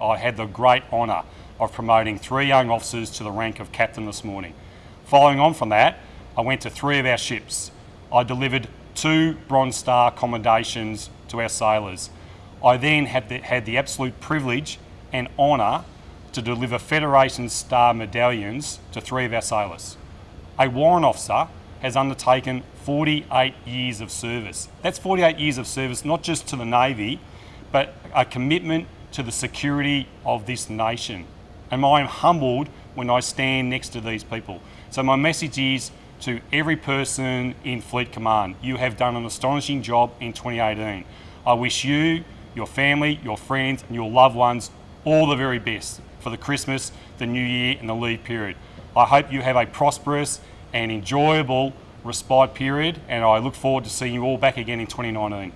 I had the great honour of promoting three young officers to the rank of captain this morning. Following on from that, I went to three of our ships. I delivered two Bronze Star commendations to our sailors. I then had the, had the absolute privilege and honour to deliver Federation Star medallions to three of our sailors. A warrant officer has undertaken 48 years of service. That's 48 years of service not just to the Navy, but a commitment to the security of this nation. And I am humbled when I stand next to these people. So my message is to every person in Fleet Command, you have done an astonishing job in 2018. I wish you, your family, your friends and your loved ones all the very best for the Christmas, the New Year and the leave period. I hope you have a prosperous and enjoyable respite period and I look forward to seeing you all back again in 2019.